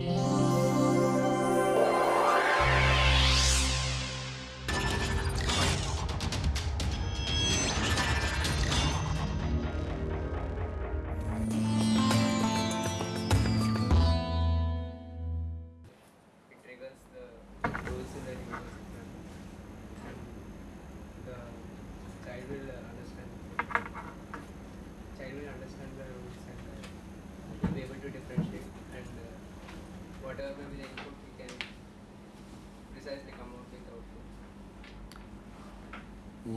it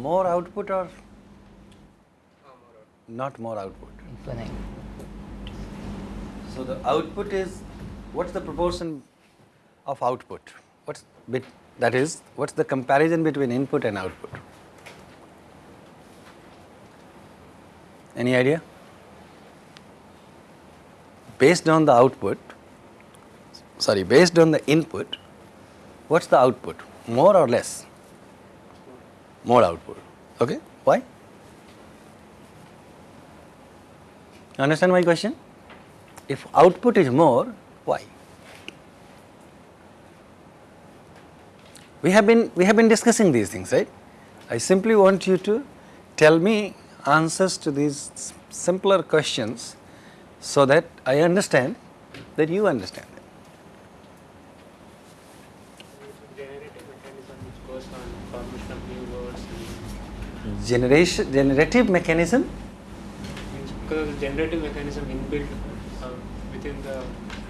More output or not more output? Infinite. So the output is, what's the proportion of output? What's bit, that is, what's the comparison between input and output? Any idea? Based on the output, sorry, based on the input, what's the output? More or less? More output. Okay, why? You understand my question? If output is more, why? We have been we have been discussing these things, right? I simply want you to tell me answers to these simpler questions so that I understand that you understand it. generative mechanism which goes on formation of new words and Generation generative mechanism because generative mechanism inbuilt uh, within the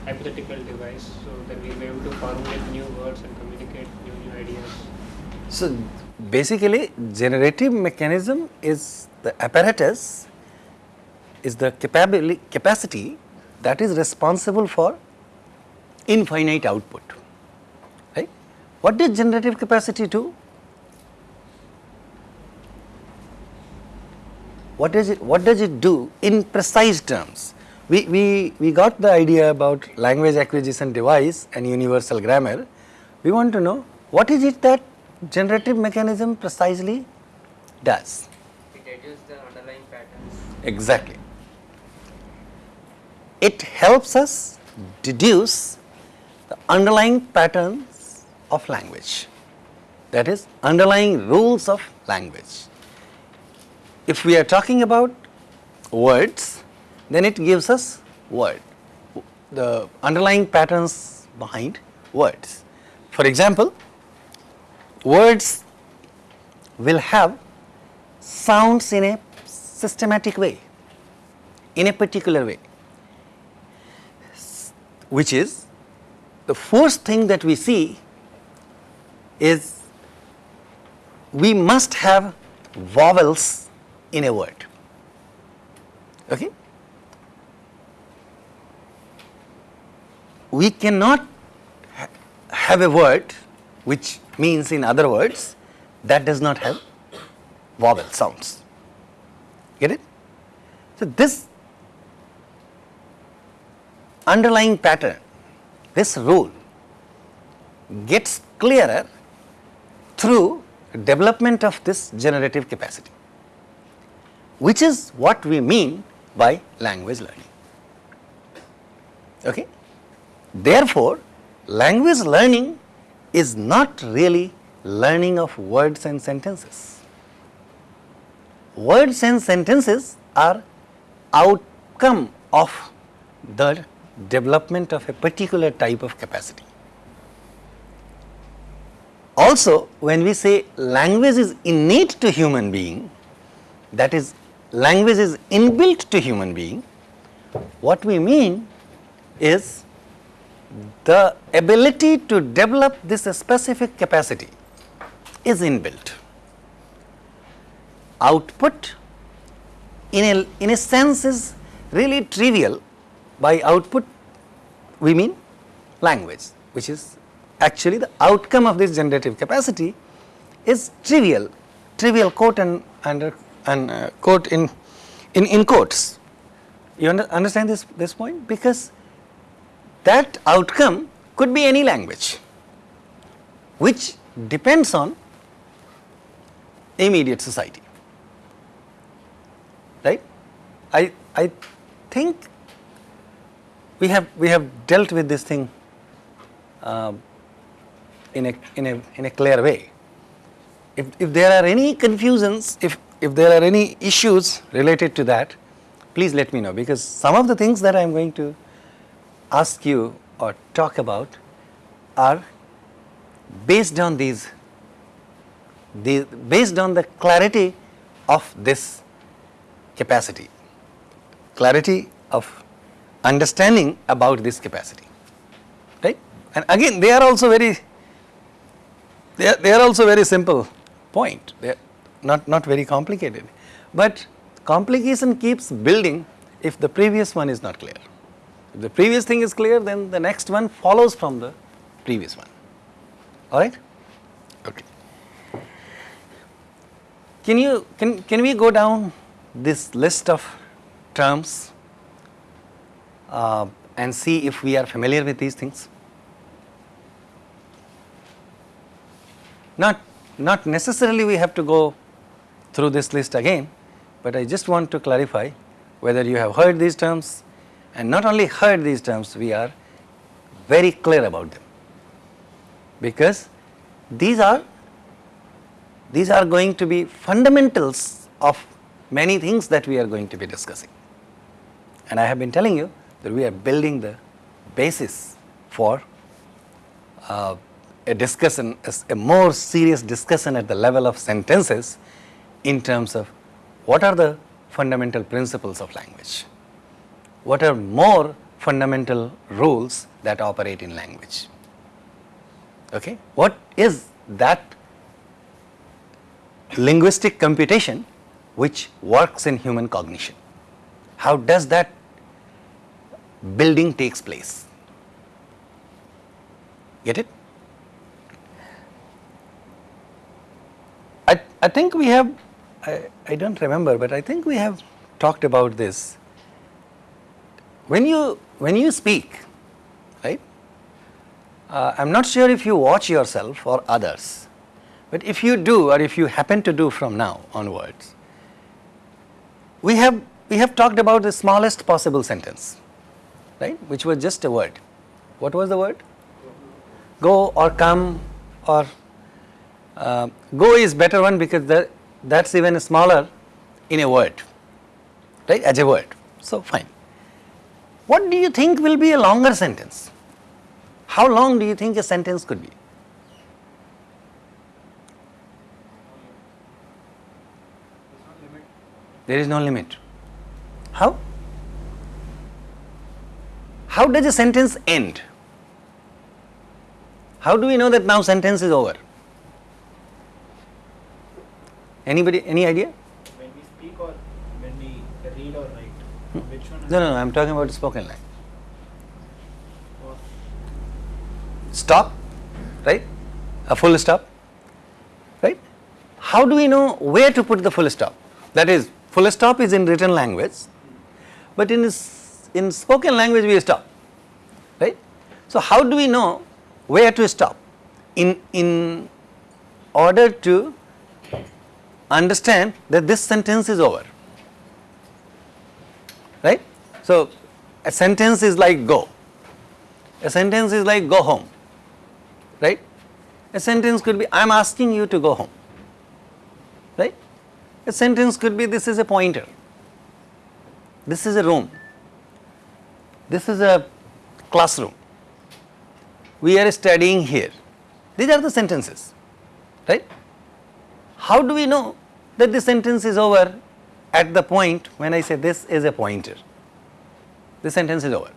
hypothetical device so that we'll be able to formulate new words and communicate new, new ideas. So basically generative mechanism is the apparatus is the capability capacity that is responsible for infinite output. Right? What does generative capacity do? What does it what does it do in precise terms? We, we, we got the idea about language acquisition device and universal grammar. We want to know what is it that generative mechanism precisely does? It deduces the underlying patterns. Exactly. It helps us deduce the underlying patterns of language, that is, underlying rules of language. If we are talking about words, then it gives us word, the underlying patterns behind words. For example, words will have sounds in a systematic way, in a particular way, which is the first thing that we see is we must have vowels in a word. Okay? We cannot ha- have a word which means in other words that does not have vowel sounds. Get it? So, this underlying pattern, this rule gets clearer through development of this generative capacity, which is what we mean by language learning. Okay? Therefore, language learning is not really learning of words and sentences. Words and sentences are outcome of the development of a particular type of capacity. Also, when we say language is innate to human being, that is language is inbuilt to human being, what we mean is the ability to develop this specific capacity is inbuilt. Output in a, in a sense is really trivial. By output we mean language which is actually the outcome of this generative capacity is trivial, trivial quote and, and, and uh, quote in, in, in quotes. You under, understand this, this point? Because that outcome could be any language which depends on immediate society right i i think we have we have dealt with this thing um, in, a, in, a, in a clear way. If, if there are any confusions, if, if there are any issues related to that, please let me know because some of the things that I am going to ask you or talk about are based on these, the, based on the clarity of this capacity, clarity of understanding about this capacity, right? And again, they are also very, they are, they are also very simple point, they are not, not very complicated. But complication keeps building if the previous one is not clear. If the previous thing is clear, then the next one follows from the previous one. All right? Okay. Can you can can we go down this list of terms uh, and see if we are familiar with these things? Not not necessarily we have to go through this list again, but I just want to clarify whether you have heard these terms and not only heard these terms, we are very clear about them because these are these are going to be fundamentals of many things that we are going to be discussing. And I have been telling you that we are building the basis for uh, a discussion, a, a more serious discussion at the level of sentences in terms of what are the fundamental principles of language, what are more fundamental rules that operate in language. Okay? What is that linguistic computation which works in human cognition? How does that building takes place? Get it? I, I think we have, I, I don't remember, but I think we have talked about this. When you, when you speak, right, uh, I am not sure if you watch yourself or others, but if you do or if you happen to do from now onwards, we have, we have talked about the smallest possible sentence, right, which was just a word. What was the word? Go or come or uh, go is better one because that that's even smaller in a word, right, as a word. So, fine. What do you think will be a longer sentence? How long do you think a sentence could be? There is no limit. How? How does a sentence end? How do we know that now sentence is over? Anybody, any idea? When we speak or when we read or write? Hmm. Which one? No, no, no, I am talking about spoken language. Stop, right? A full stop, right? How do we know where to put the full stop? That is, full stop is in written language, but in, in spoken language we stop, right? So, how do we know where to stop? In, in order to understand that this sentence is over, right? So, a sentence is like go, a sentence is like go home, right? A sentence could be I am asking you to go home, right? A sentence could be this is a pointer, this is a room, this is a classroom, we are studying here. These are the sentences, right? How do we know that the sentence is over at the point when I say this is a pointer? The sentence is over.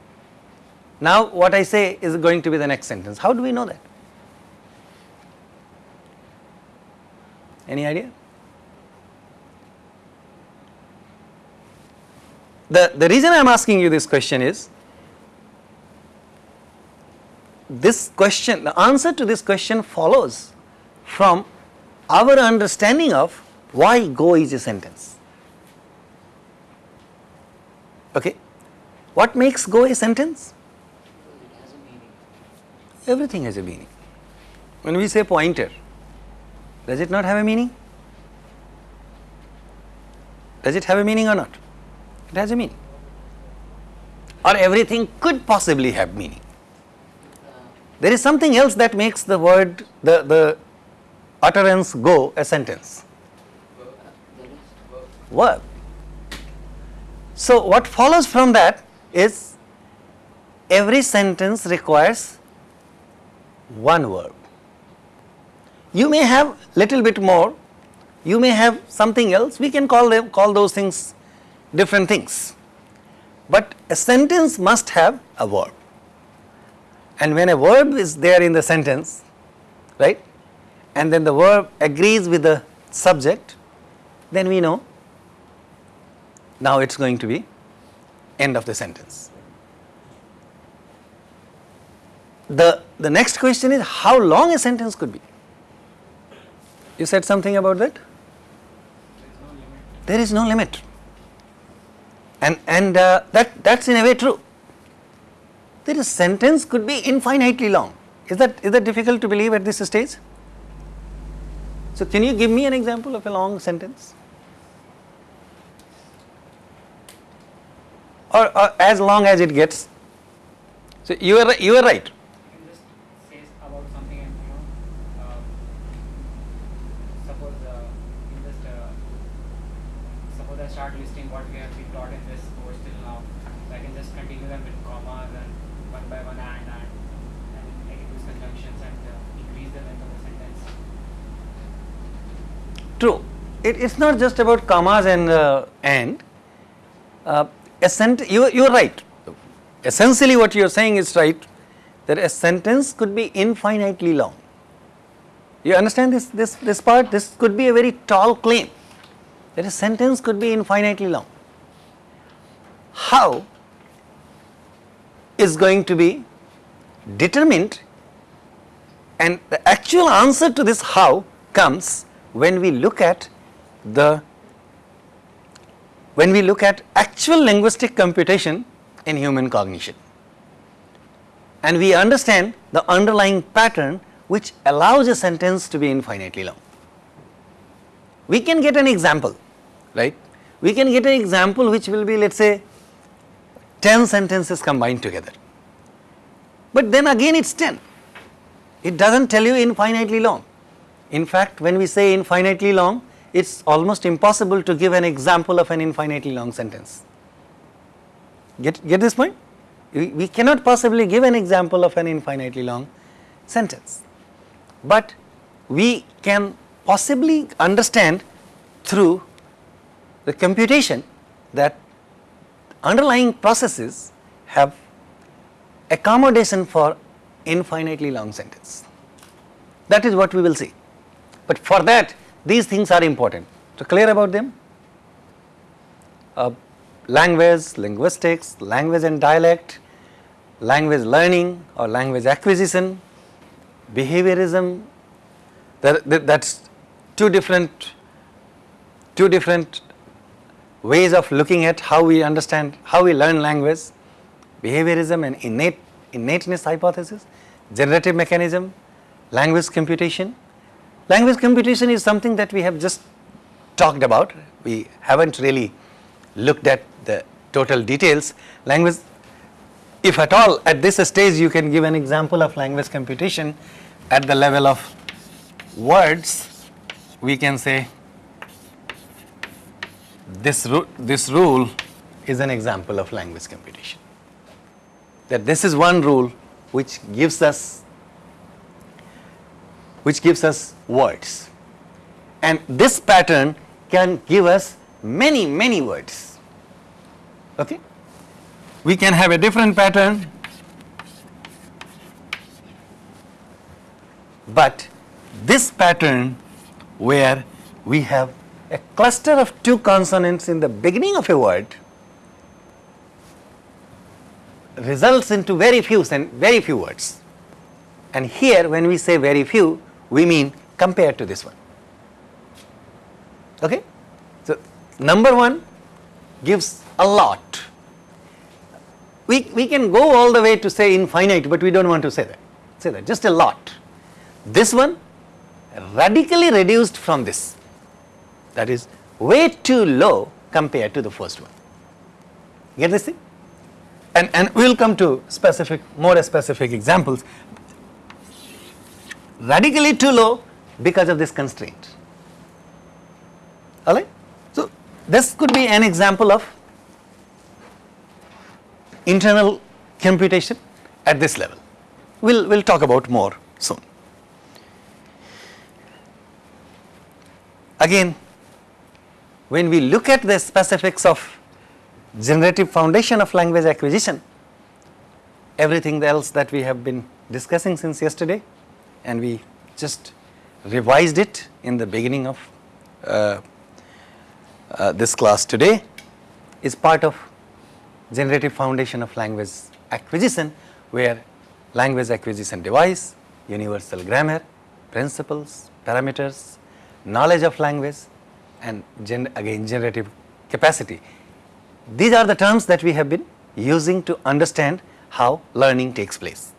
Now, what I say is going to be the next sentence. How do we know that? Any idea? The, the reason I am asking you this question is this question, the answer to this question follows from our understanding of why go is a sentence. Okay. What makes go a sentence? Everything has a meaning. When we say pointer, does it not have a meaning? Does it have a meaning or not? It has a meaning. Or everything could possibly have meaning. There is something else that makes the word, the, the utterance go a sentence. Verb. So, what follows from that is every sentence requires one verb. You may have little bit more, you may have something else, we can call them, call those things different things. But a sentence must have a verb. And when a verb is there in the sentence, right, and then the verb agrees with the subject, then we know now it is going to be end of the sentence. The, the next question is how long a sentence could be. You said something about that? There is no limit. And, and uh, that, that's in a way true. There is a sentence could be infinitely long. Is that, is that difficult to believe at this stage? So, can you give me an example of a long sentence? Or, or as long as it gets. So, you are, you are right. You can just say about something and you know, uh, suppose uh, you just uh, suppose I start listing what we have been taught in this course till now. So I can just continue them with commas and one by one and and and I can use conjunctions and uh, increase the length of the sentence. True. It's not just about commas and uh, and. Uh, you you are right. Essentially, what you are saying is right. That a sentence could be infinitely long. You understand this this this part? This could be a very tall claim. That a sentence could be infinitely long. How is going to be determined and the actual answer to this how comes when we look at the when we look at actual linguistic computation in human cognition and we understand the underlying pattern which allows a sentence to be infinitely long. We can get an example, right? We can get an example which will be let us say 10 sentences combined together, but then again it is 10, it does not tell you infinitely long. In fact, when we say infinitely long, it is almost impossible to give an example of an infinitely long sentence. Get, get this point? We, we cannot possibly give an example of an infinitely long sentence, but we can possibly understand through the computation that underlying processes have accommodation for infinitely long sentence. That is what we will see. But for that these things are important. So, clear about them? Uh, language, linguistics, language and dialect, language learning or language acquisition, behaviorism, that, that, that's two different, two different ways of looking at how we understand, how we learn language, behaviorism and innate, innateness hypothesis, generative mechanism, language computation, Language computation is something that we have just talked about. We haven't really looked at the total details. Language, if at all at this stage you can give an example of language computation at the level of words, we can say this, ru this rule is an example of language computation. That this is one rule which gives us which gives us words. And this pattern can give us many, many words. Okay? We can have a different pattern, but this pattern where we have a cluster of two consonants in the beginning of a word results into very few and very few words. And here when we say very few, we mean compared to this one. Okay? So, number 1 gives a lot. We, we can go all the way to say infinite, but we do not want to say that, say that just a lot. This one radically reduced from this that is way too low compared to the first one. Get this thing? And, and we will come to specific, more specific examples. Radically too low because of this constraint. Alright? So, this could be an example of internal computation at this level. We'll, we'll talk about more soon. Again, when we look at the specifics of generative foundation of language acquisition, everything else that we have been discussing since yesterday and we just revised it in the beginning of uh, uh, this class today is part of generative foundation of language acquisition where language acquisition device, universal grammar, principles, parameters, knowledge of language and gen again generative capacity. These are the terms that we have been using to understand how learning takes place.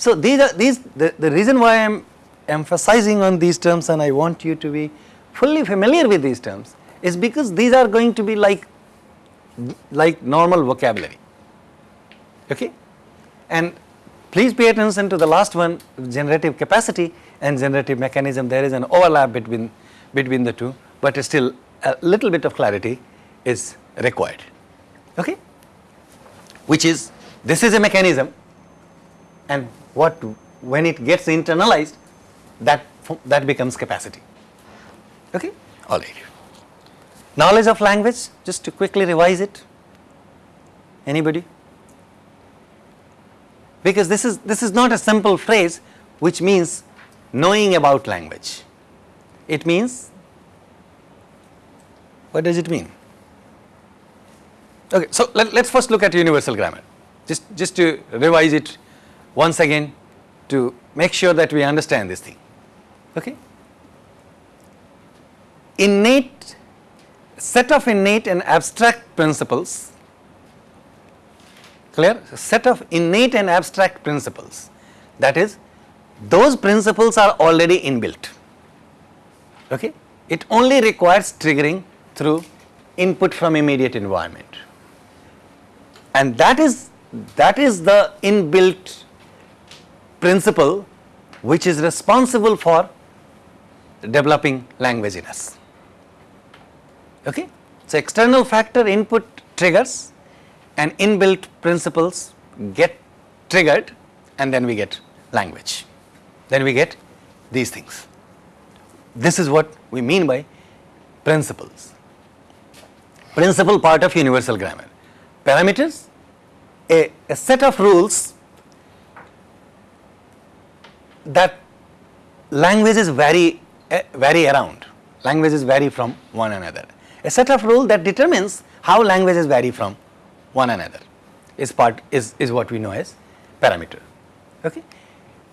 So, these are these the, the reason why I am emphasizing on these terms and I want you to be fully familiar with these terms is because these are going to be like like normal vocabulary. Okay? And please pay attention to the last one generative capacity and generative mechanism. There is an overlap between between the two but still a little bit of clarity is required. Okay? Which is this is a mechanism and what when it gets internalized that that becomes capacity. Okay? All right. Knowledge of language just to quickly revise it. Anybody? Because this is this is not a simple phrase which means knowing about language. It means what does it mean? Okay so let, us first look at universal grammar. Just just to revise it once again to make sure that we understand this thing. Okay? Innate set of innate and abstract principles. Clear? Set of innate and abstract principles. That is those principles are already inbuilt. Okay? It only requires triggering through input from immediate environment. And that is that is the inbuilt principle which is responsible for developing language in us okay? So external factor input triggers and inbuilt principles get triggered and then we get language. Then we get these things. This is what we mean by principles. Principal part of universal grammar. Parameters a, a set of rules that languages vary uh, vary around. Languages vary from one another. A set of rule that determines how languages vary from one another is part is, is what we know as parameter. Okay?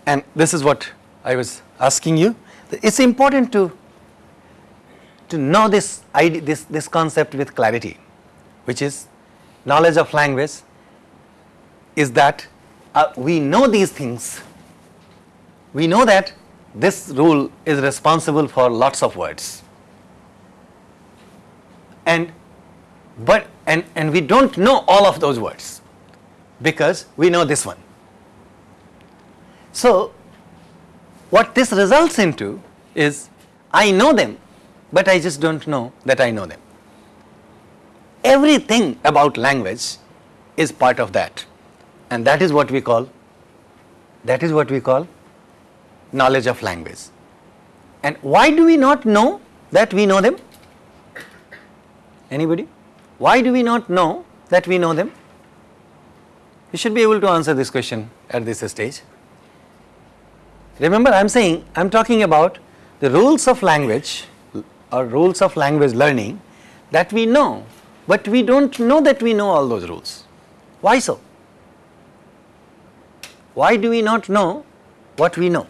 And this is what I was asking you. It's important to to know this idea this this concept with clarity which is knowledge of language is that uh, we know these things we know that this rule is responsible for lots of words. And but and and we don't know all of those words because we know this one. So what this results into is i know them but i just don't know that i know them. Everything about language is part of that. And that is what we call that is what we call knowledge of language and why do we not know that we know them Anybody? Why do we not know that we know them? You should be able to answer this question at this stage. Remember I am saying I am talking about the rules of language or rules of language learning that we know, but we do not know that we know all those rules. Why so? Why do we not know what we know?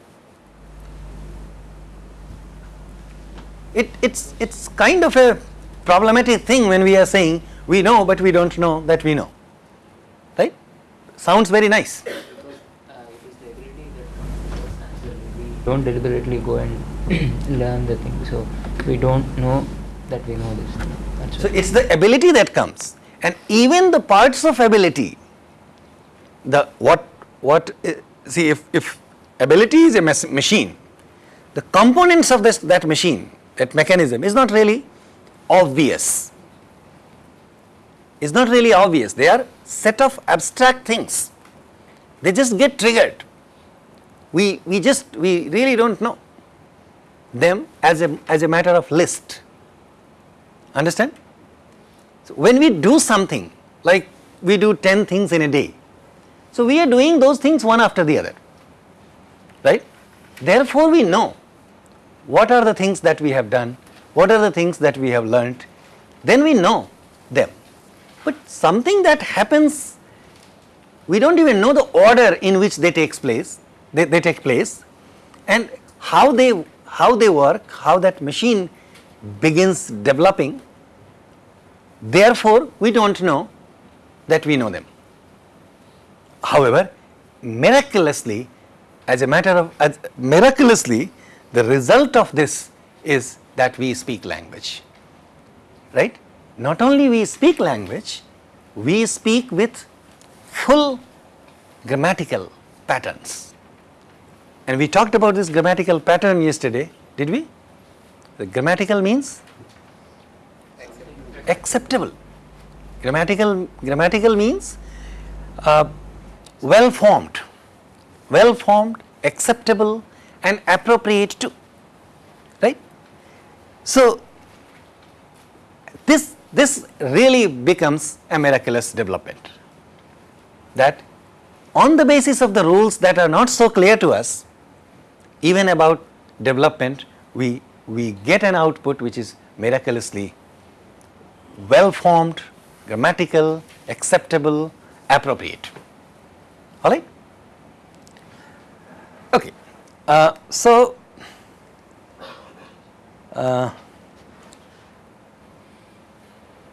It, it's, it's kind of a problematic thing when we are saying we know but we do not know that we know, right? Sounds very nice. don't deliberately go and learn the thing so we don't know that we know this. That's So, it is the ability that comes and even the parts of ability the what what uh, see if if ability is a machine. The components of this that machine, that mechanism is not really obvious. Is not really obvious. They are set of abstract things. They just get triggered. We we just we really don't know them as a as a matter of list. Understand? So when we do something like we do 10 things in a day, so we are doing those things one after the other, right? Therefore, we know what are the things that we have done, what are the things that we have learnt, then we know them. But something that happens, we don't even know the order in which they takes place, they, they take place, and how they how they work, how that machine begins developing. Therefore, we don't know that we know them. However, miraculously, as a matter of miraculously, the result of this is that we speak language. Right? Not only we speak language, we speak with full grammatical patterns. And we talked about this grammatical pattern yesterday, did we? The grammatical means acceptable. Grammatical, grammatical means uh, well formed, well formed, acceptable and appropriate too, right? So, this, this really becomes a miraculous development that on the basis of the rules that are not so clear to us, even about development, we, we get an output which is miraculously well formed, grammatical, acceptable, appropriate. All right? Okay. Uh, so, uh,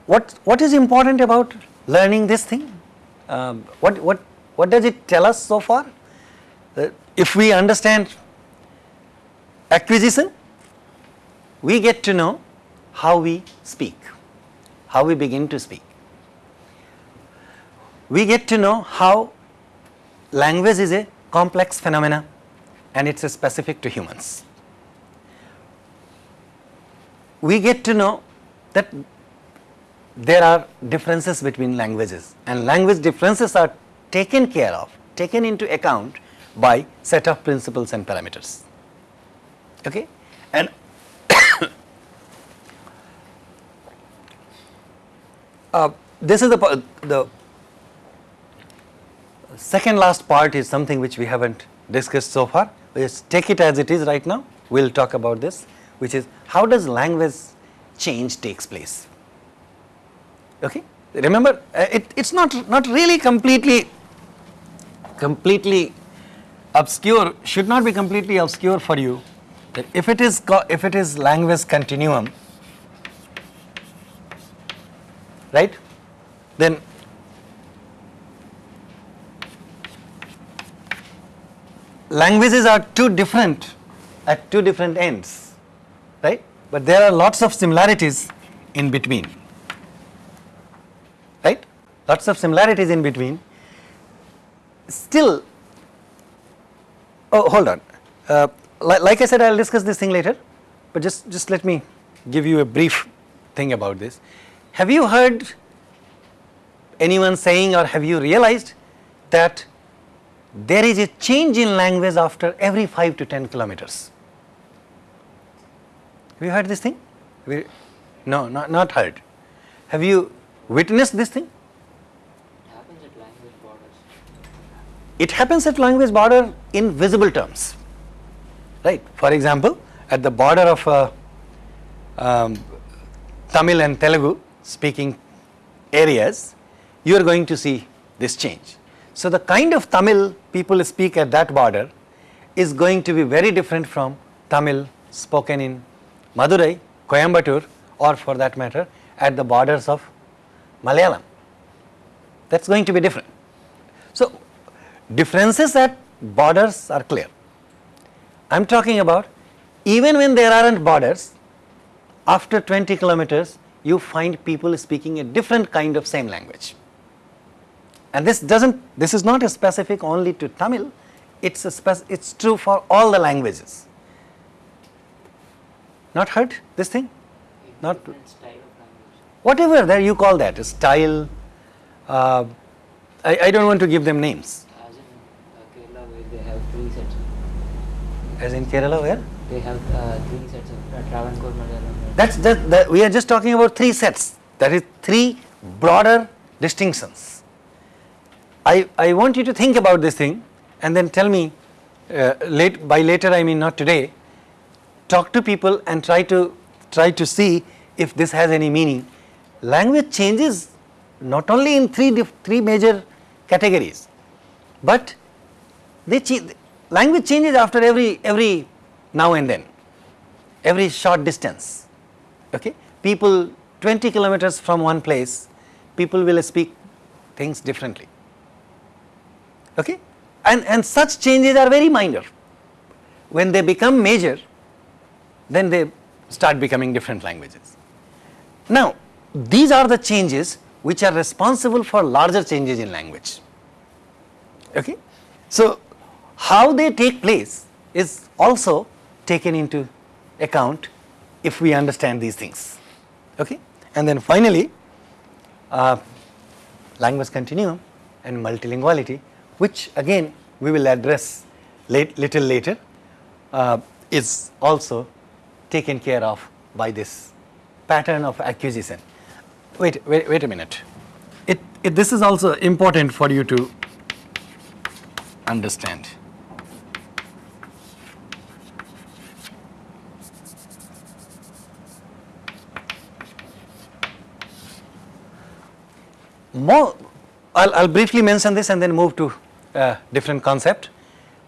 what, what is important about learning this thing? Um, what, what, what does it tell us so far? Uh, if we understand acquisition, we get to know how we speak, how we begin to speak. We get to know how language is a complex phenomena and it's specific to humans. We get to know that there are differences between languages and language differences are taken care of, taken into account by set of principles and parameters. Okay? And uh, this is the, the second last part is something which we haven't discussed so far. Just take it as it is right now. We will talk about this, which is how does language change takes place. Okay? Remember, uh, it, it's not, not really completely, completely obscure, should not be completely obscure for you that if it is, if it is language continuum, right, then languages are two different at two different ends, right? But there are lots of similarities in between, right? Lots of similarities in between. Still, oh, hold on. Uh, li- like I said, I'll discuss this thing later, but just just let me give you a brief thing about this. Have you heard anyone saying, or have you realized that there is a change in language after every 5 to 10 kilometers. Have you heard this thing? You- no, not, not heard. Have you witnessed this thing? It happens at language borders. It happens at language border in visible terms, right? For example, at the border of uh, um, Tamil and Telugu speaking areas, you are going to see this change. So the kind of Tamil people speak at that border is going to be very different from Tamil spoken in Madurai, Coimbatore, or for that matter, at the borders of Malayalam. That's going to be different. So differences at borders are clear. I am talking about even when there aren't borders, after 20 kilometers, you find people speaking a different kind of same language. And this doesn't, this is not specific only to Tamil, it's a spec- it's true for all the languages. Not heard this thing? Not different style of language. whatever that you call that style. Uh, I, I don't want to give them names. As in uh, Kerala, where they have three sets. Of, As in Kerala, where? they have uh, three sets of uh, Travancore Malayalam. That's that, that we are just talking about three sets. That is three broader distinctions. I, I want you to think about this thing and then tell me uh, late by later I mean not today. Talk to people and try to try to see if this has any meaning. Language changes not only in three three major categories, but they cha- language changes after every every now and then, every short distance. Okay, people 20 kilometers from one place, people will speak things differently. Okay, and and such changes are very minor. When they become major, then they start becoming different languages. Now, these are the changes which are responsible for larger changes in language. Okay? So, how they take place is also taken into account if we understand these things. Okay? And then finally, uh, language continuum and multilinguality, which again we will address late, little later, uh, is also taken care of by this pattern of acquisition. Wait, wait, wait a minute. It, it, this is also important for you to understand. More, I'll, I'll briefly mention this and then move to a different concept.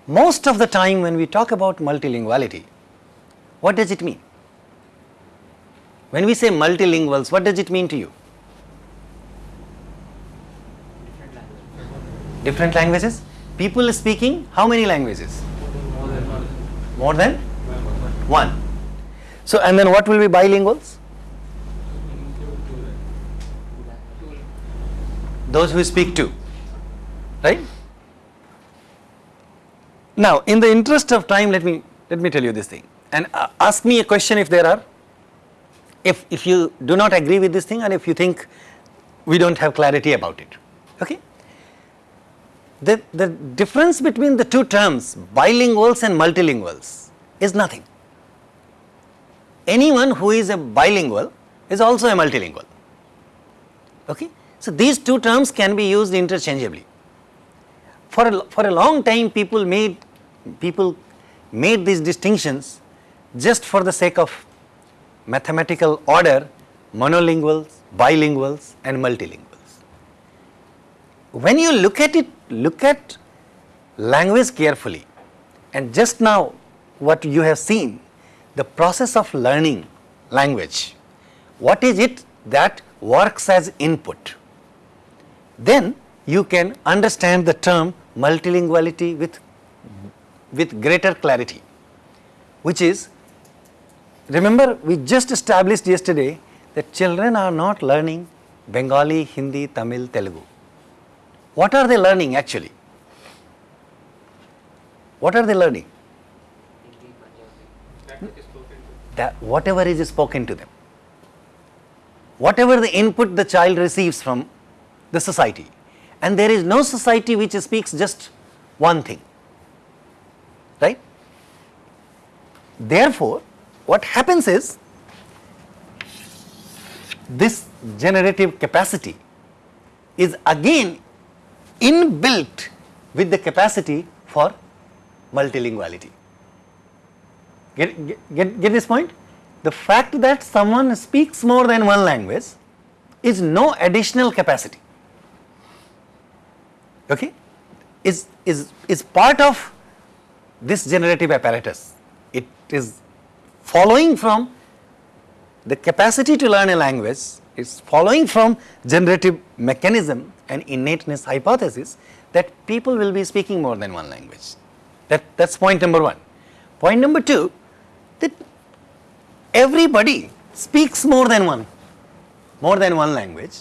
Most of the time when we talk about multilinguality, what does it mean? When we say multilinguals, what does it mean to you? Different. Different languages? People speaking how many languages? More than one. So, and then what will be bilinguals? Those who speak two, right? Now, in the interest of time, let me let me tell you this thing, and uh, ask me a question if there are. If if you do not agree with this thing, and if you think we don't have clarity about it, okay? The the difference between the two terms, bilinguals and multilinguals, is nothing. Anyone who is a bilingual is also a multilingual. Okay? So, these two terms can be used interchangeably. For a, for a long time people made people made these distinctions just for the sake of mathematical order monolinguals, bilinguals and multilinguals. When you look at it, look at language carefully and just now what you have seen the process of learning language, what is it that works as input? Then you can understand the term multilinguality with, with greater clarity, which is, remember we just established yesterday that children are not learning Bengali, Hindi, Tamil, Telugu. What are they learning actually? What are they learning? That whatever is spoken to them, whatever the input the child receives from the society, and there is no society which speaks just one thing, right? Therefore, what happens is this generative capacity is again inbuilt with the capacity for multilinguality. Get, get, get, this point? The fact that someone speaks more than one language is no additional capacity. Okay? Is, is, is part of this generative apparatus. It is following from the capacity to learn a language is following from generative mechanism and innateness hypothesis that people will be speaking more than one language. That, that's point number one. Point number two, that everybody speaks more than one, more than one language,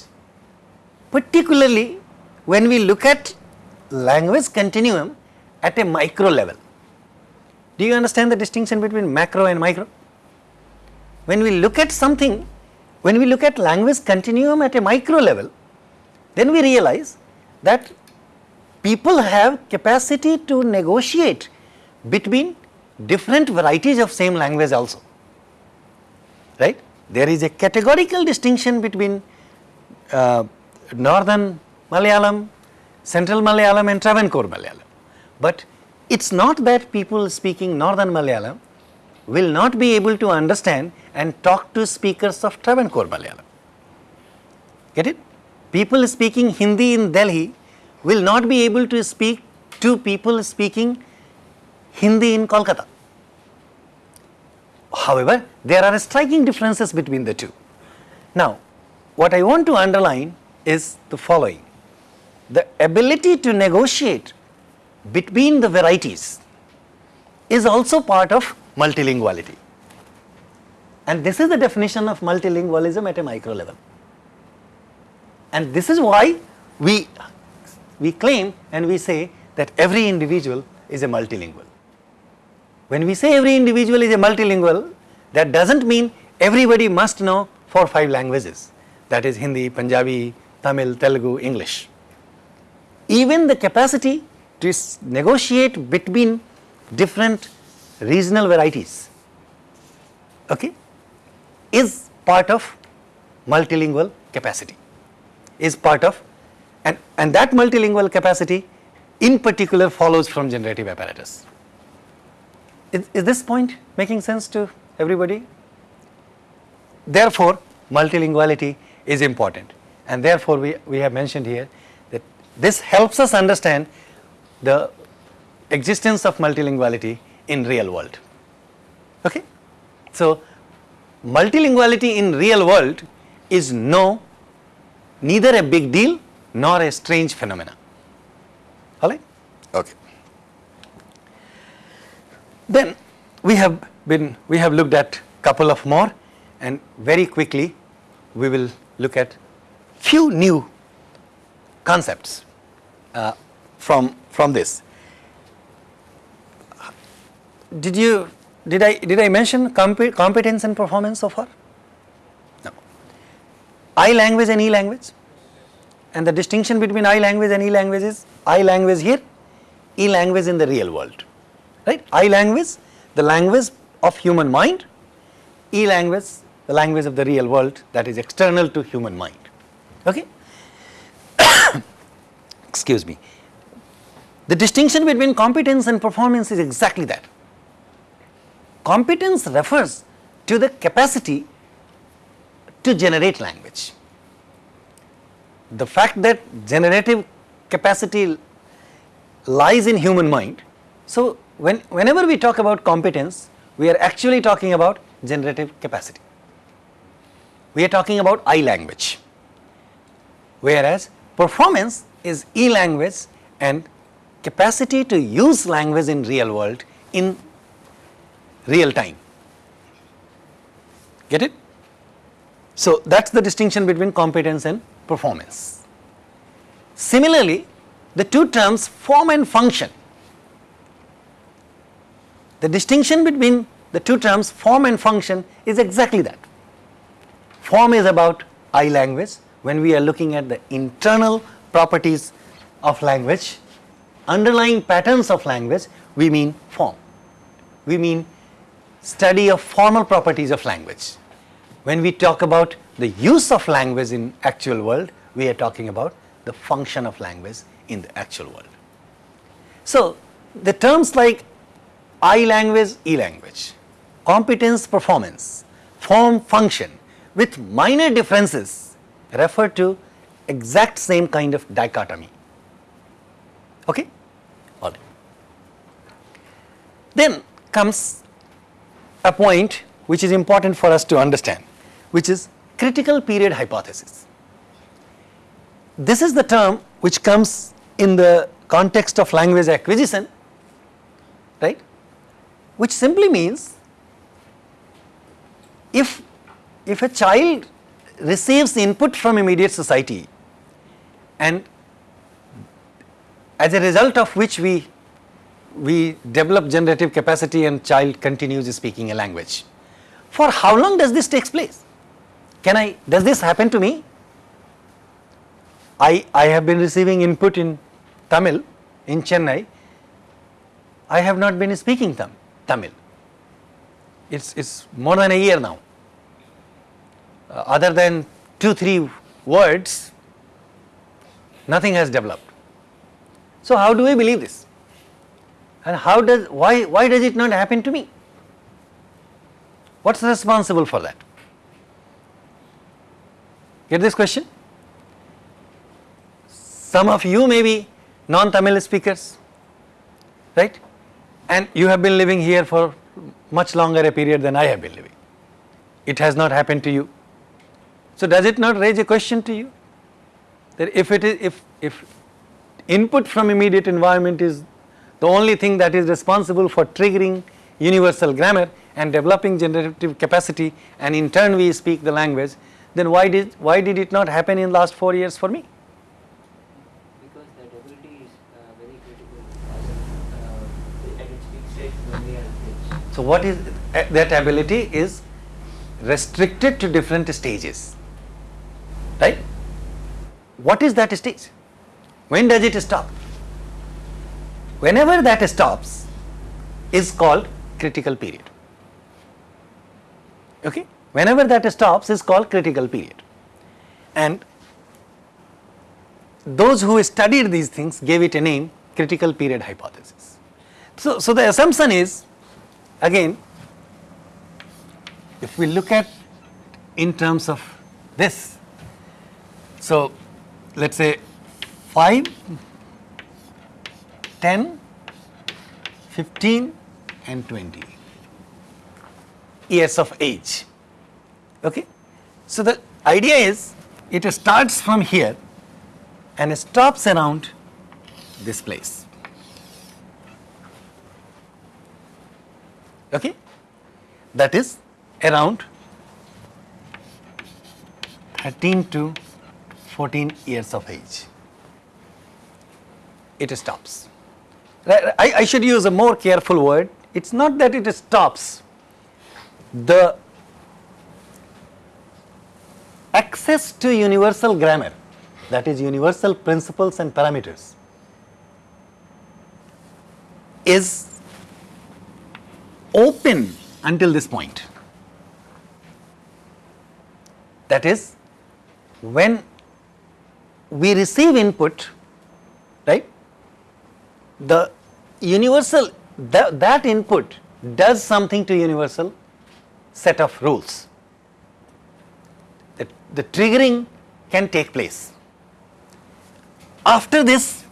particularly when we look at language continuum at a micro level. Do you understand the distinction between macro and micro? When we look at something, when we look at language continuum at a micro level, then we realize that people have capacity to negotiate between different varieties of same language also, right. There is a categorical distinction between uh, northern Malayalam, central Malayalam and Travancore Malayalam. But it is not that people speaking northern Malayalam will not be able to understand and talk to speakers of Travancore Malayalam. Get it? People speaking Hindi in Delhi will not be able to speak to people speaking Hindi in Kolkata. However, there are striking differences between the two. Now, what I want to underline is the following. The ability to negotiate between the varieties is also part of multilinguality. And this is the definition of multilingualism at a micro level. And this is why we, we claim and we say that every individual is a multilingual. When we say every individual is a multilingual, that does not mean everybody must know four or five languages that is Hindi, Punjabi, Tamil, Telugu, English. Even the capacity to negotiate between different regional varieties okay, is part of multilingual capacity, is part of and, and that multilingual capacity in particular follows from generative apparatus. Is, is this point making sense to everybody? Therefore, multilinguality is important and therefore we, we have mentioned here that this helps us understand the existence of multilinguality in real world. Okay? So, multilinguality in real world is no neither a big deal nor a strange phenomena. Alright? Okay. Then we have been we have looked at couple of more and very quickly we will look at few new concepts uh, from from this. Did you did I did I mention competence and performance so far? No. I language and E language and the distinction between I language and E language is I language here, E language in the real world, right? I language, the language of human mind, E language, the language of the real world that is external to human mind, okay? Excuse me. The distinction between competence and performance is exactly that. Competence refers to the capacity to generate language. The fact that generative capacity lies in human mind. So, when, whenever we talk about competence, we are actually talking about generative capacity. We are talking about I language, whereas performance is E language and capacity to use language in real world in real time. Get it? So, that is the distinction between competence and performance. Similarly, the two terms form and function. The distinction between the two terms form and function is exactly that. Form is about I language when we are looking at the internal properties of language, underlying patterns of language, we mean form. We mean study of formal properties of language. When we talk about the use of language in actual world, we are talking about the function of language in the actual world. So, the terms like I language, E language, competence, performance, form, function with minor differences refer to exact same kind of dichotomy. Okay? All right. Then comes a point which is important for us to understand, which is critical period hypothesis. This is the term which comes in the context of language acquisition, right, which simply means if, if a child receives input from immediate society and as a result of which we we develop generative capacity and child continues speaking a language. For how long does this takes place? Can I, does this happen to me? I, I have been receiving input in Tamil in Chennai. I have not been speaking Tam, Tamil. It's, it's more than a year now. Uh, other than two, three words, nothing has developed. So how do we believe this? And how does, why, why does it not happen to me? What's responsible for that? Get this question? Some of you may be non-Tamil speakers, right? And you have been living here for much longer a period than I have been living. It has not happened to you. So does it not raise a question to you? That if it is, if, if input from immediate environment is the only thing that is responsible for triggering universal grammar and developing generative capacity and in turn we speak the language, then why did, why did it not happen in last 4 years for me? Because that ability is uh, very critical uh, at its peak stage when we are kids. So what is uh, that ability is restricted to different stages, right? What is that stage? When does it stop? Whenever that stops is called critical period. Okay? Whenever that stops is called critical period. And those who studied these things gave it a name critical period hypothesis. So, so the assumption is again if we look at in terms of this, so let us say 5, 10, 15 and 20 years of age. Okay? So the idea is it starts from here and stops around this place. Okay? That is around 13 to 14 years of age. It stops. I, I should use a more careful word. It's not that it stops. The access to universal grammar, that is universal principles and parameters, is open until this point. That is, when we receive input, right, the universal, that, that input does something to universal set of rules. The, the triggering can take place. After this,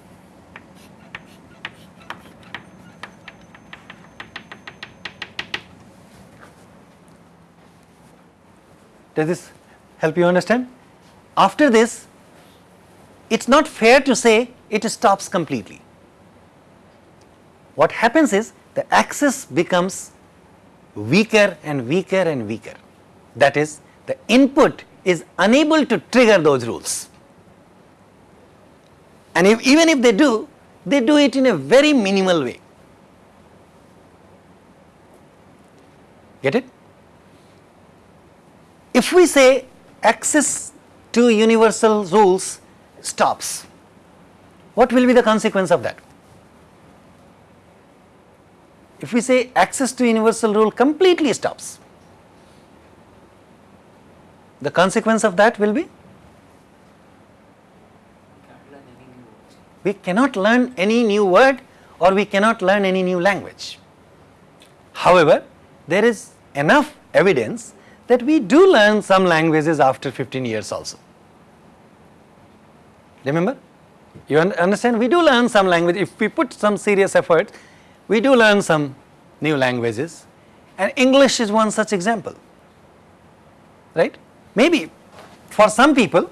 does this help you understand? After this, it is not fair to say it stops completely. What happens is the access becomes weaker and weaker and weaker. That is, the input is unable to trigger those rules. And if, even if they do, they do it in a very minimal way. Get it? If we say access to universal rules stops, what will be the consequence of that? If we say access to universal rule completely stops, the consequence of that will be we cannot learn any new word or we cannot learn any new language. However, there is enough evidence that we do learn some languages after 15 years also. Remember? You un understand? We do learn some language. If we put some serious effort, we do learn some new languages and English is one such example, right? Maybe for some people,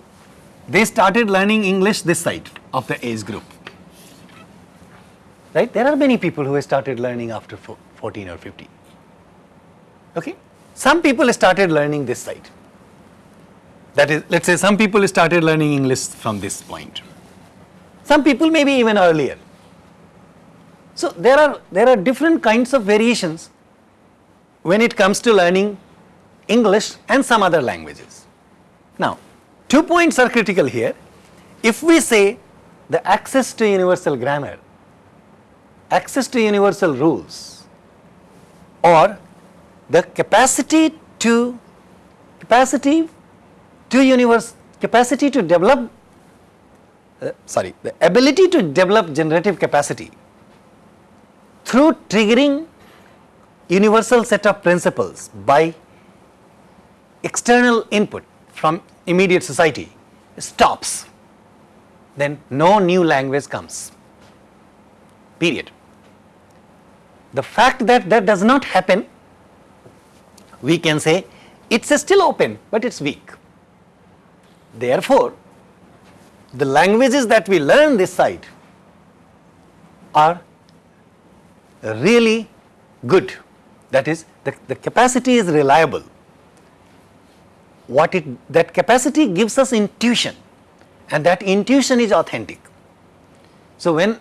they started learning English this side of the age group, right? There are many people who started learning after 14 or 15, okay? Some people started learning this side. That is, let us say some people started learning English from this point. Some people maybe even earlier. So, there are, there are different kinds of variations when it comes to learning English and some other languages. Now, two points are critical here. If we say the access to universal grammar, access to universal rules or the capacity to capacity to universe capacity to develop uh, sorry the ability to develop generative capacity through triggering universal set of principles by external input from immediate society stops then no new language comes period. The fact that that does not happen we can say it's still open but it's weak. Therefore the languages that we learn this side are really good. That is the, the capacity is reliable. What it that capacity gives us intuition and that intuition is authentic. So when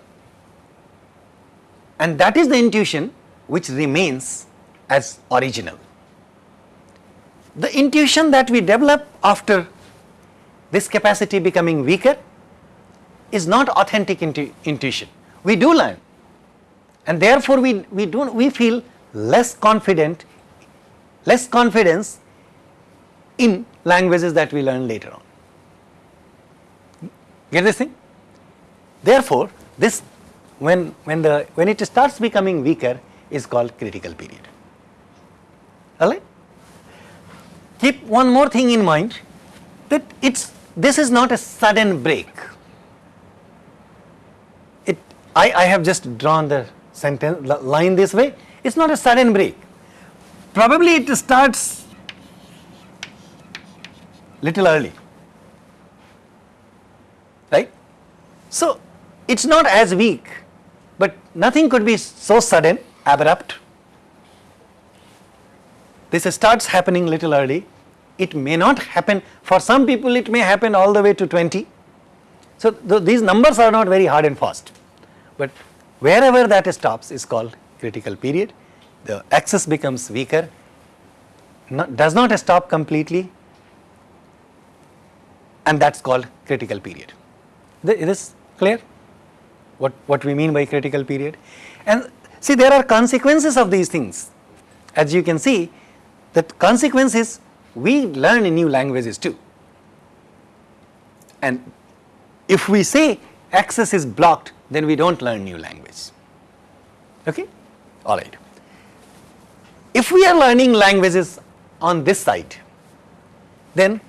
and that is the intuition which remains as original. The intuition that we develop after this capacity becoming weaker is not authentic intu intuition. We do learn and therefore we we do we feel less confident less confidence in languages that we learn later on. Get this thing? Therefore this when when the when it starts becoming weaker is called critical period. All right keep one more thing in mind that it's this is not a sudden break. It i i have just drawn the sentence line this way it's not a sudden break. Probably it starts little early. Right? So it's not as weak but nothing could be so sudden abrupt. This starts happening little early. It may not happen. For some people it may happen all the way to 20 so th these numbers are not very hard and fast. But wherever that stops is called critical period the axis becomes weaker not, does not stop completely and that is called critical period. Th- Is this clear? What, what we mean by critical period? And see there are consequences of these things. As you can see, the consequence is we learn in new languages too. And if we say access is blocked, then we don't learn new language. Okay? All right. If we are learning languages on this side, then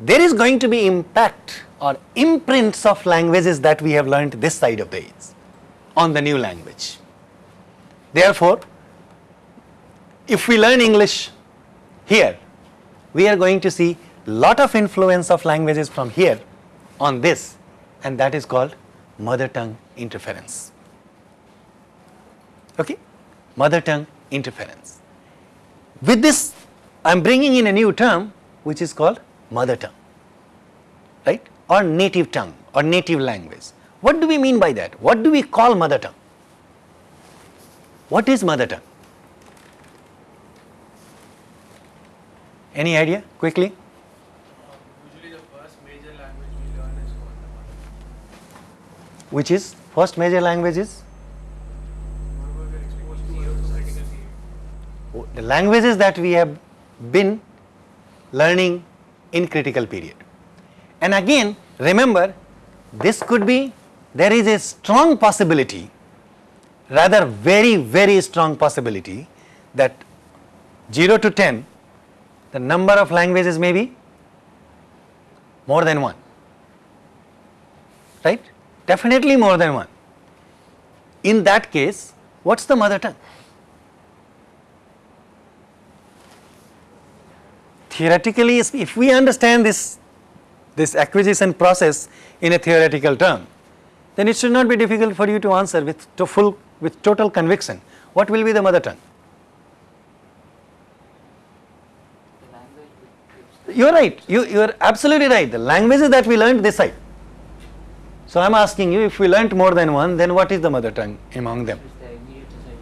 there is going to be impact or imprints of languages that we have learned this side of the age on the new language. Therefore, if we learn English here, we are going to see lot of influence of languages from here on this and that is called mother tongue interference. Okay? Mother tongue interference. With this, I am bringing in a new term which is called mother tongue, right? Or native tongue or native language. What do we mean by that? What do we call mother tongue? What is mother tongue? Any idea quickly? Usually the first major language we learn is called the mother. Which is first major language is? The languages that we have been learning in critical period. And again remember this could be there is a strong possibility rather very very strong possibility that 0 to 10 the number of languages may be more than one. Right definitely more than one. In that case what's the mother tongue? Theoretically if we understand this this acquisition process in a theoretical term then it should not be difficult for you to answer with to full with total conviction. What will be the mother tongue? You are right. You you are absolutely right. The languages that we learned this side So I am asking you if we learnt more than one then what is the mother tongue among them? It's the immediate society.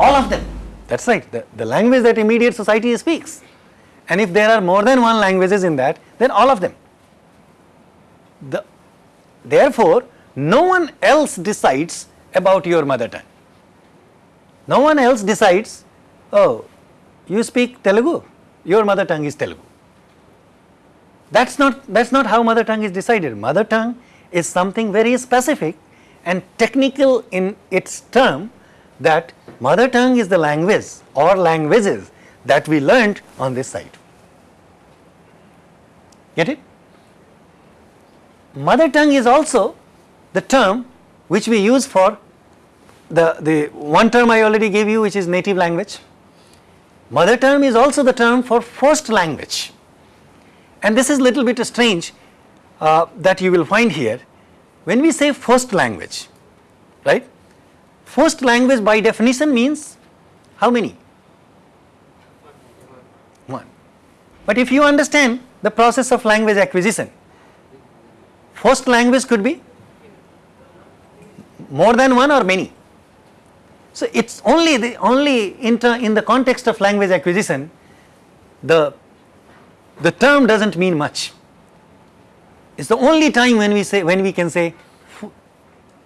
All of them. That's right. The, the language that immediate society speaks. And if there are more than one languages in that, then all of them. The, therefore, no one else decides about your mother tongue. No one else decides, oh, you speak Telugu, your mother tongue is Telugu. That's not, that's not how mother tongue is decided. Mother tongue is something very specific and technical in its term that mother tongue is the language or languages that we learnt on this side. Get it? Mother tongue is also the term which we use for the, the one term I already gave you which is native language. Mother tongue is also the term for first language and this is little bit strange uh, that you will find here. When we say first language, right, first language by definition means how many? One. But if you understand the process of language acquisition, first language could be more than one or many. So it's only the only in, in the context of language acquisition, the the term doesn't mean much. It's the only time when we say when we can say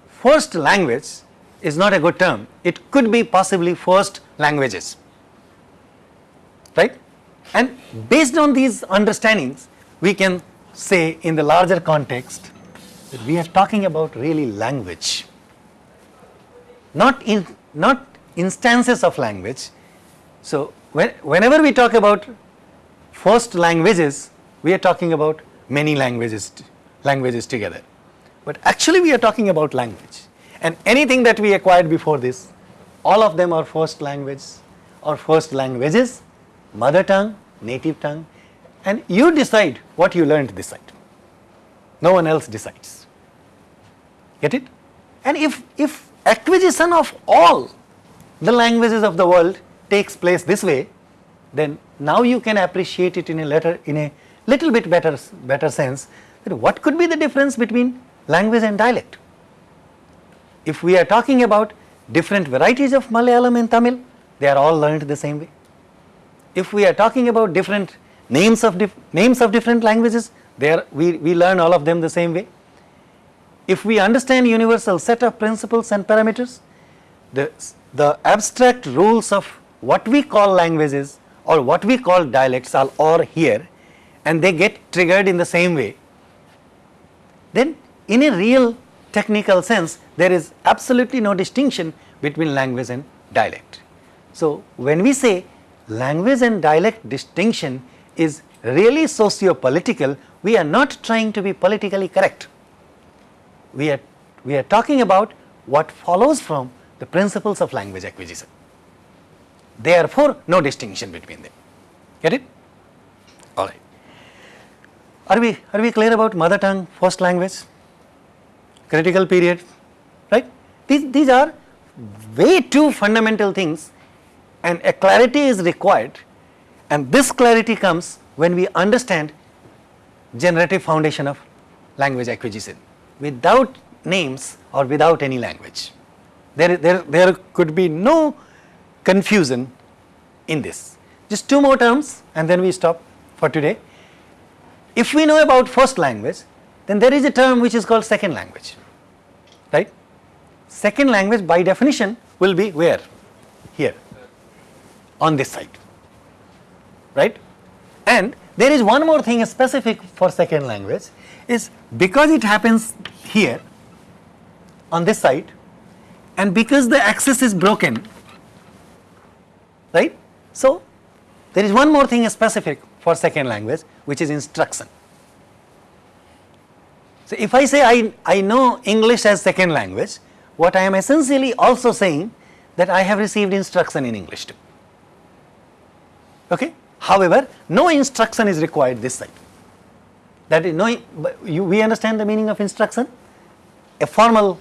first language is not a good term. It could be possibly first languages, right? And based on these understandings, we can say in the larger context that we are talking about really language, not in not instances of language. So when, whenever we talk about first languages, we are talking about many languages languages together. But actually we are talking about language and anything that we acquired before this, all of them are first language or first languages, mother tongue, native tongue and you decide what you learned this side. No one else decides. Get it? And if, if acquisition of all the languages of the world takes place this way, then now you can appreciate it in a letter in a little bit better, better sense that what could be the difference between language and dialect. If we are talking about different varieties of Malayalam and Tamil, they are all learned the same way. If we are talking about different names of names of different languages, there we, we learn all of them the same way. If we understand universal set of principles and parameters, the, the abstract rules of what we call languages or what we call dialects are all here and they get triggered in the same way, then in a real technical sense there is absolutely no distinction between language and dialect. So, when we say language and dialect distinction is really socio-political, we are not trying to be politically correct. We are, we are talking about what follows from the principles of language acquisition. Therefore, no distinction between them. Get it? All right. Are we, are we clear about mother tongue, first language, critical period, right? These, these are way too fundamental things and a clarity is required and this clarity comes when we understand generative foundation of language acquisition without names or without any language. There, there, there could be no confusion in this. Just two more terms and then we stop for today. If we know about first language, then there is a term which is called second language, right? Second language by definition will be where? Here, on this side, right? And there is one more thing specific for second language is because it happens here on this side and because the axis is broken, right? So, there is one more thing specific for second language which is instruction. So, if I say I, I know English as second language, what I am essentially also saying that I have received instruction in English too. Okay? However, no instruction is required this side. That is no, you, we understand the meaning of instruction? A formal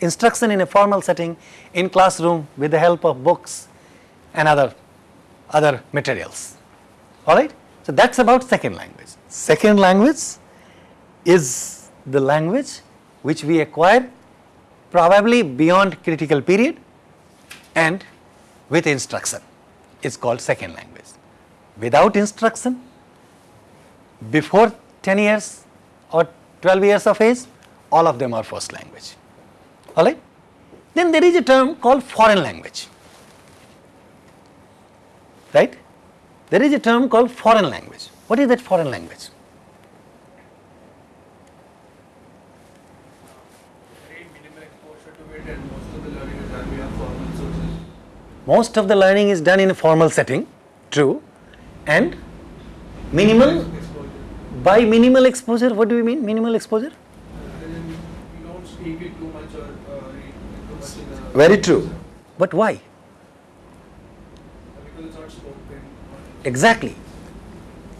instruction in a formal setting in classroom with the help of books and other, other materials. Alright? So, that is about second language. Second language is the language which we acquire probably beyond critical period and with instruction is called second language. Without instruction, before 10 years or 12 years of age, all of them are first language. Alright? Then there is a term called foreign language. Right? There is a term called foreign language. What is that foreign language? Very minimal exposure to it and most of the learning is done via formal sources. Most of the learning is done in a formal setting, true, and minimal, Exposure. by minimal exposure, what do you mean minimal exposure? Very true, but you don't speak it too much or uh, read it too much in a Very true. But why? because it's not spoken. Exactly.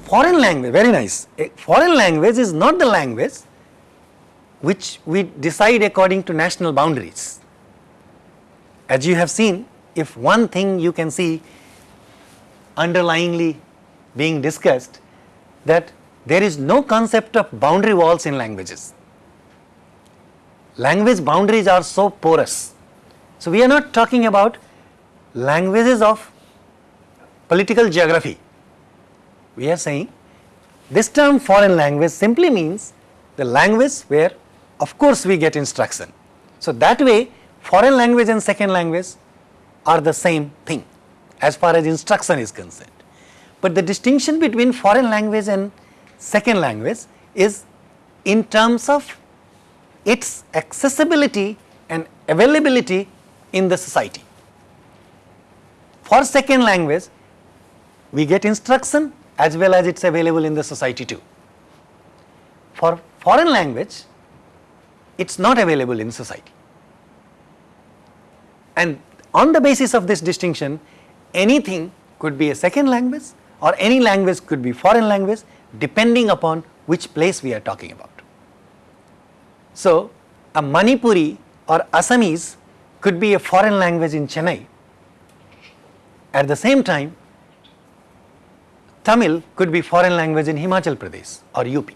Foreign language, very nice. A foreign language is not the language which we decide according to national boundaries. As you have seen, if one thing you can see underlyingly being discussed, that there is no concept of boundary walls in languages. Language boundaries are so porous. So, we are not talking about languages of political geography. We are saying this term foreign language simply means the language where of course we get instruction. So that way foreign language and second language are the same thing as far as instruction is concerned. But the distinction between foreign language and second language is in terms of its accessibility and availability in the society. For second language, we get instruction as well as it's available in the society too. For foreign language, it's not available in society. And on the basis of this distinction, anything could be a second language or any language could be foreign language depending upon which place we are talking about. So, a Manipuri or Assamese could be a foreign language in Chennai. At the same time, Tamil could be foreign language in Himachal Pradesh or UP.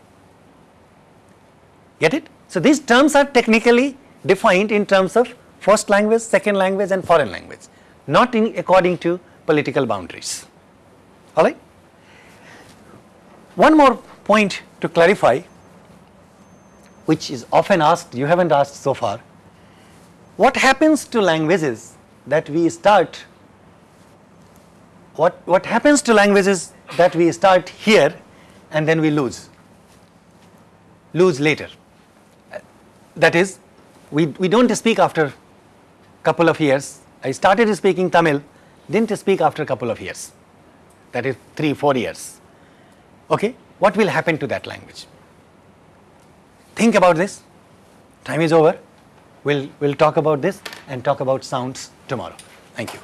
Get it? So, these terms are technically defined in terms of first language, second language and foreign language, not in according to political boundaries. Alright? One more point to clarify which is often asked, you haven't asked so far. What happens to languages that we start what, what happens to languages that we start here and then we lose, lose later. That is, we, we don't speak after a couple of years. I started speaking Tamil, didn't speak after a couple of years, that is 3, 4 years. Okay, what will happen to that language? Think about this, time is over, we'll, we'll talk about this and talk about sounds tomorrow. Thank you.